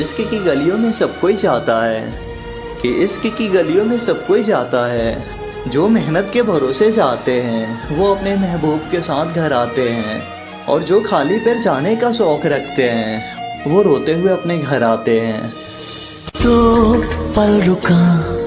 इश्क की गलियों में सब कोई चाहता है, कि इश्क की गलियों में सब कोई जाता है। जो मेहनत के भरोसे जाते हैं, वो अपने महबूब के साथ घर आते हैं, और जो खाली पैर जाने का शौक रखते हैं, वो रोते हुए अपने घर आते हैं। तो पल रुका